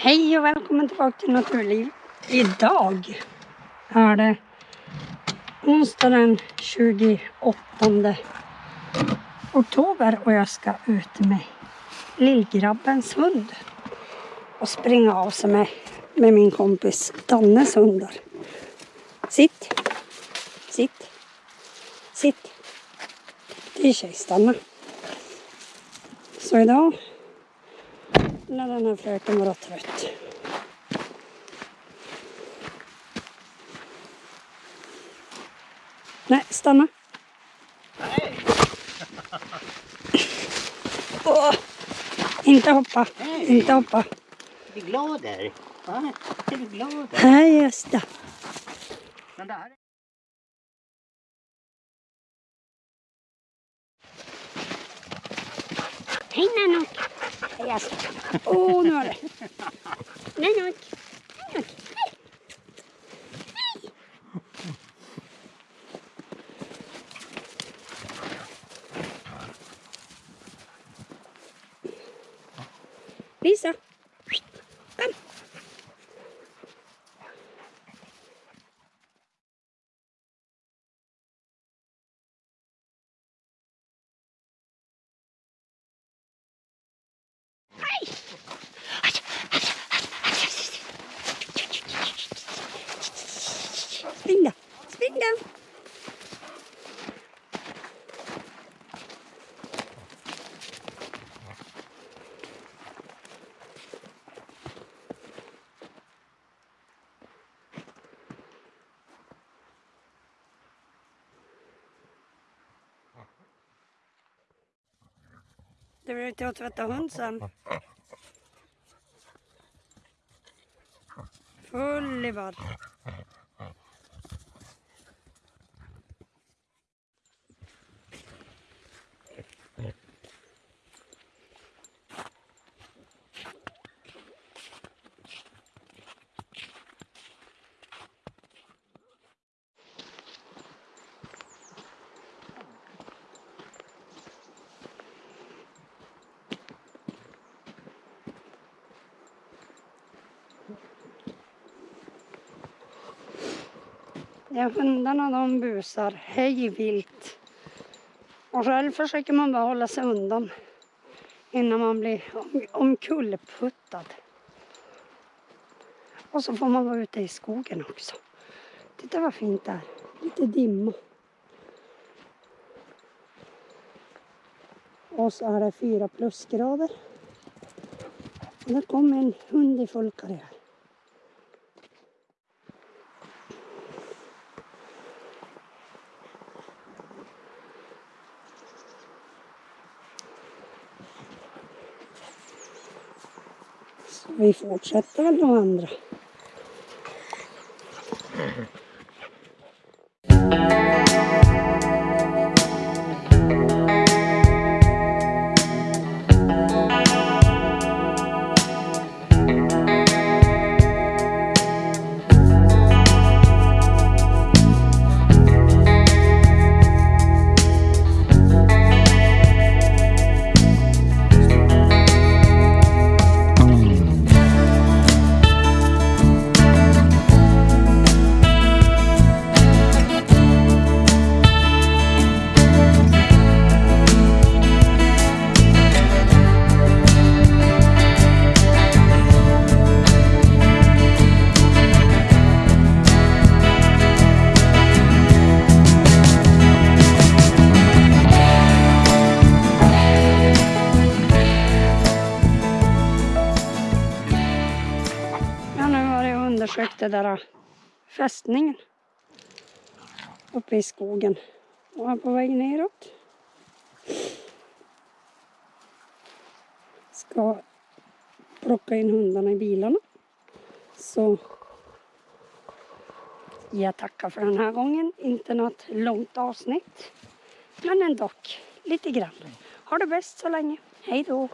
Hej och välkommen tillbaka till Naturliv. Idag är det onsdag den 28 oktober och jag ska ut med lillgrabbens hund och springa av sig med, med min kompis Dannes hundar. Sitt, sitt, sitt. Det är tjejstanna. Så idag när den här fröken vara trött. Nej, stanna. Nej. Åh, inte hoppa, Nej. inte hoppa. Är du glad där? Va? Är du glad där? Men här... Hej Nanook. Yes. Åh, oh, nu har det. Nej, nej. Nej, nej. Lisa. Kom. Spring då. Spring då. Det blir ut och tvätta hund sen. Full i bad. Ja, hundarna de busar hej vilt. Och själv försöker man bara hålla sig undan innan man blir om, omkullputtad. Och så får man vara ute i skogen också. Titta vad fint det är. Lite dimma. Och så är det fyra plusgrader. Och där kommer en hund i full karriär. Vi fortsätter väl att andra. Den där äh, fästningen uppe i skogen och är på väg neråt. Ska plocka in hundarna i bilarna. Så jag tackar för den här gången. Inte något långt avsnitt. Men ändå lite grann. Ha det bäst så länge. Hej då!